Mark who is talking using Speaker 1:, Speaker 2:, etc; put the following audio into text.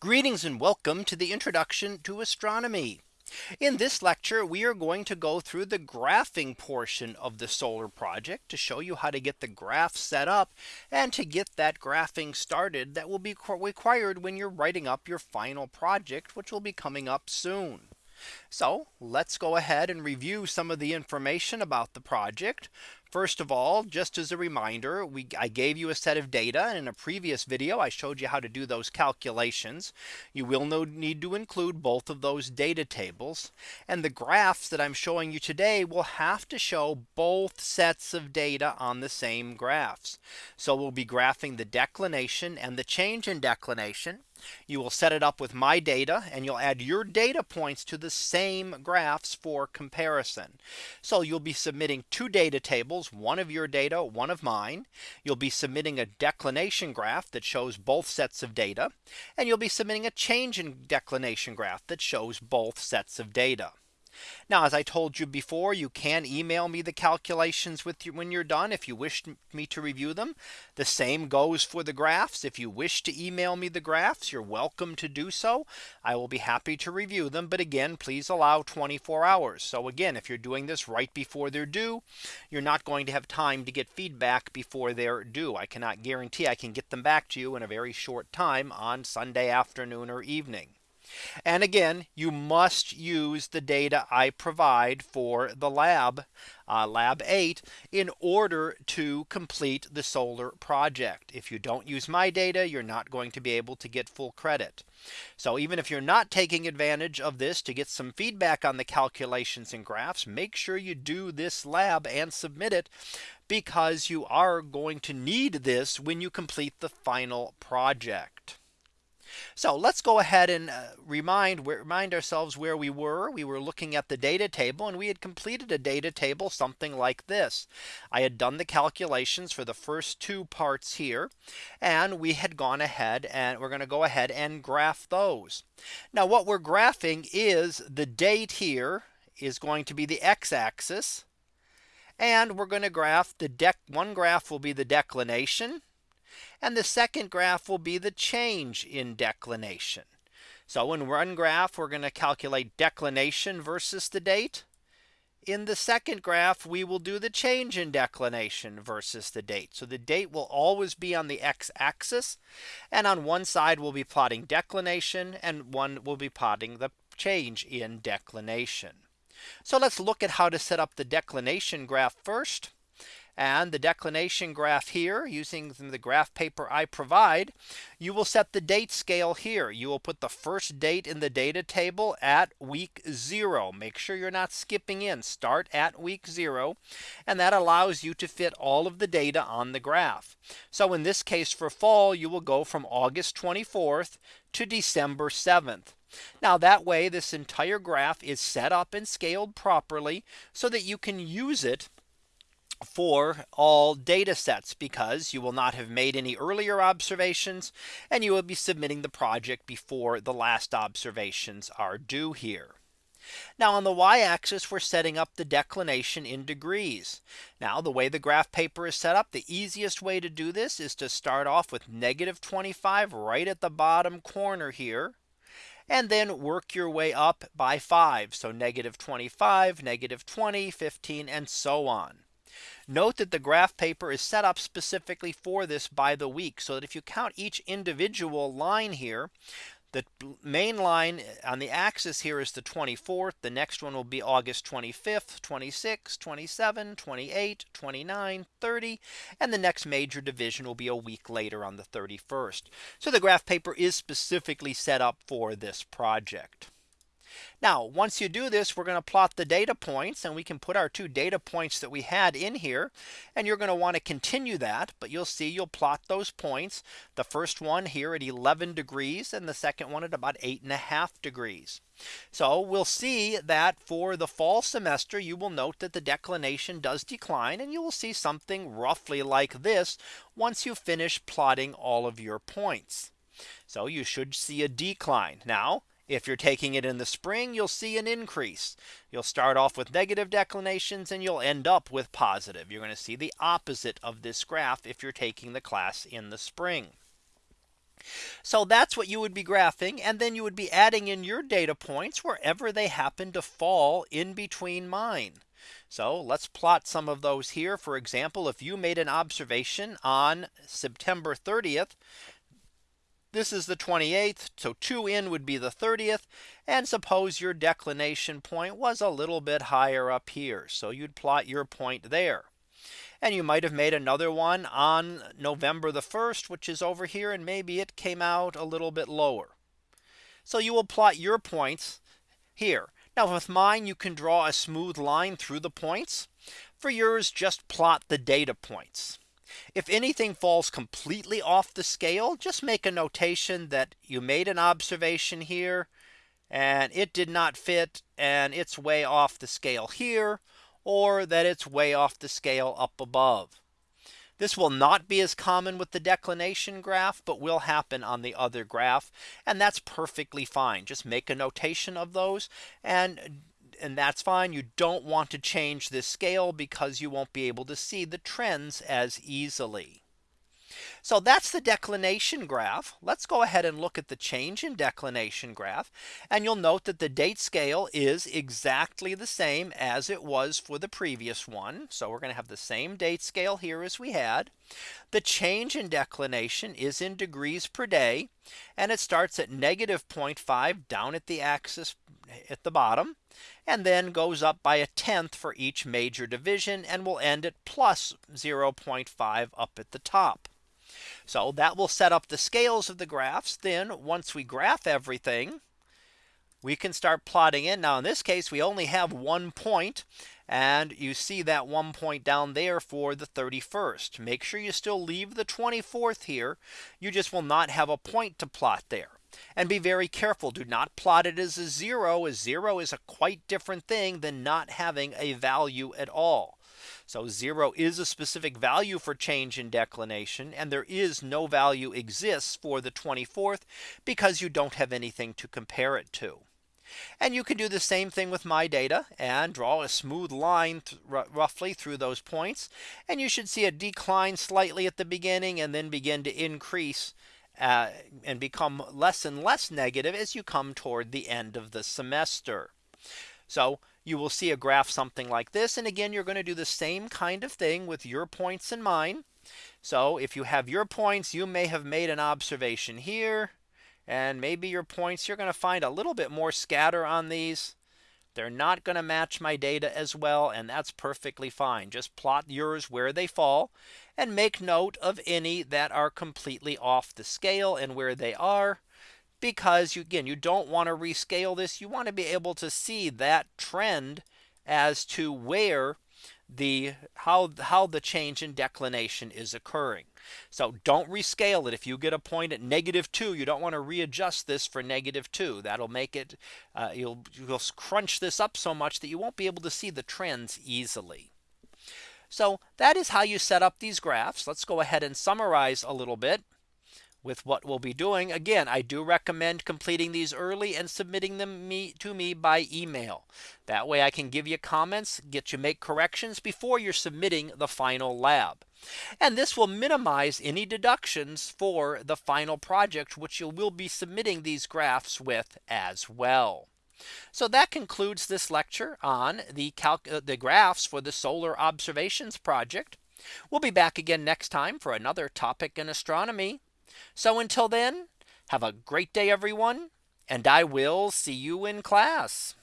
Speaker 1: Greetings and welcome to the introduction to astronomy. In this lecture, we are going to go through the graphing portion of the solar project to show you how to get the graph set up and to get that graphing started that will be required when you're writing up your final project, which will be coming up soon. So let's go ahead and review some of the information about the project. First of all, just as a reminder, we I gave you a set of data and in a previous video. I showed you how to do those calculations. You will need to include both of those data tables and the graphs that I'm showing you today will have to show both sets of data on the same graphs. So we'll be graphing the declination and the change in declination. You will set it up with my data and you'll add your data points to the same graphs for comparison. So you'll be submitting two data tables, one of your data, one of mine. You'll be submitting a declination graph that shows both sets of data. And you'll be submitting a change in declination graph that shows both sets of data. Now, as I told you before, you can email me the calculations with you when you're done if you wish me to review them. The same goes for the graphs. If you wish to email me the graphs, you're welcome to do so. I will be happy to review them. But again, please allow 24 hours. So again, if you're doing this right before they're due, you're not going to have time to get feedback before they're due. I cannot guarantee I can get them back to you in a very short time on Sunday afternoon or evening. And again, you must use the data I provide for the lab uh, lab 8 in order to complete the solar project. If you don't use my data, you're not going to be able to get full credit. So even if you're not taking advantage of this to get some feedback on the calculations and graphs, make sure you do this lab and submit it because you are going to need this when you complete the final project. So let's go ahead and uh, remind remind ourselves where we were. We were looking at the data table and we had completed a data table something like this. I had done the calculations for the first two parts here. And we had gone ahead and we're going to go ahead and graph those. Now what we're graphing is the date here is going to be the x axis. And we're going to graph the deck one graph will be the declination and the second graph will be the change in declination. So in one graph, we're going to calculate declination versus the date. In the second graph, we will do the change in declination versus the date. So the date will always be on the x axis. And on one side, we'll be plotting declination and one will be plotting the change in declination. So let's look at how to set up the declination graph first. And the declination graph here using the graph paper I provide, you will set the date scale here. You will put the first date in the data table at week zero. Make sure you're not skipping in start at week zero. And that allows you to fit all of the data on the graph. So in this case for fall, you will go from August 24th to December 7th. Now that way this entire graph is set up and scaled properly so that you can use it for all data sets because you will not have made any earlier observations and you will be submitting the project before the last observations are due here. Now on the y axis, we're setting up the declination in degrees. Now the way the graph paper is set up, the easiest way to do this is to start off with negative 25 right at the bottom corner here and then work your way up by 5. So negative 25, negative 20, 15, and so on. Note that the graph paper is set up specifically for this by the week. So that if you count each individual line here, the main line on the axis here is the 24th. The next one will be August 25th, 26, 27, 28, 29, 30. And the next major division will be a week later on the 31st. So the graph paper is specifically set up for this project. Now once you do this, we're going to plot the data points and we can put our two data points that we had in here. And you're going to want to continue that. But you'll see you'll plot those points. The first one here at 11 degrees and the second one at about eight and a half degrees. So we'll see that for the fall semester, you will note that the declination does decline and you will see something roughly like this once you finish plotting all of your points. So you should see a decline. Now if you're taking it in the spring, you'll see an increase. You'll start off with negative declinations and you'll end up with positive. You're going to see the opposite of this graph if you're taking the class in the spring. So that's what you would be graphing. And then you would be adding in your data points wherever they happen to fall in between mine. So let's plot some of those here. For example, if you made an observation on September 30th, this is the 28th. So 2 in would be the 30th. And suppose your declination point was a little bit higher up here. So you'd plot your point there. And you might have made another one on November the 1st, which is over here. And maybe it came out a little bit lower. So you will plot your points here. Now with mine, you can draw a smooth line through the points. For yours, just plot the data points. If anything falls completely off the scale, just make a notation that you made an observation here and it did not fit and it's way off the scale here or that it's way off the scale up above. This will not be as common with the declination graph, but will happen on the other graph. And that's perfectly fine. Just make a notation of those and and that's fine. You don't want to change this scale because you won't be able to see the trends as easily. So that's the declination graph. Let's go ahead and look at the change in declination graph. And you'll note that the date scale is exactly the same as it was for the previous one. So we're going to have the same date scale here as we had. The change in declination is in degrees per day. And it starts at negative 0.5 down at the axis at the bottom and then goes up by a tenth for each major division and will end at plus 0.5 up at the top. So that will set up the scales of the graphs. Then once we graph everything, we can start plotting in. Now in this case, we only have one point and you see that one point down there for the 31st. Make sure you still leave the 24th here. You just will not have a point to plot there. And be very careful. Do not plot it as a zero A zero is a quite different thing than not having a value at all. So zero is a specific value for change in declination and there is no value exists for the 24th because you don't have anything to compare it to. And you can do the same thing with my data and draw a smooth line th roughly through those points. And you should see a decline slightly at the beginning and then begin to increase uh, and become less and less negative as you come toward the end of the semester. So you will see a graph something like this. And again, you're going to do the same kind of thing with your points in mind. So if you have your points, you may have made an observation here. And maybe your points, you're going to find a little bit more scatter on these. They're not going to match my data as well. And that's perfectly fine. Just plot yours where they fall and make note of any that are completely off the scale and where they are because you again you don't want to rescale this. You want to be able to see that trend as to where the how how the change in declination is occurring. So don't rescale it. If you get a point at negative 2, you don't want to readjust this for negative 2. That'll make it uh, you'll you'll crunch this up so much that you won't be able to see the trends easily. So that is how you set up these graphs. Let's go ahead and summarize a little bit with what we'll be doing. Again, I do recommend completing these early and submitting them me to me by email. That way I can give you comments, get you make corrections before you're submitting the final lab. And this will minimize any deductions for the final project, which you will be submitting these graphs with as well. So that concludes this lecture on the, uh, the graphs for the solar observations project. We'll be back again next time for another topic in astronomy. So until then, have a great day, everyone, and I will see you in class.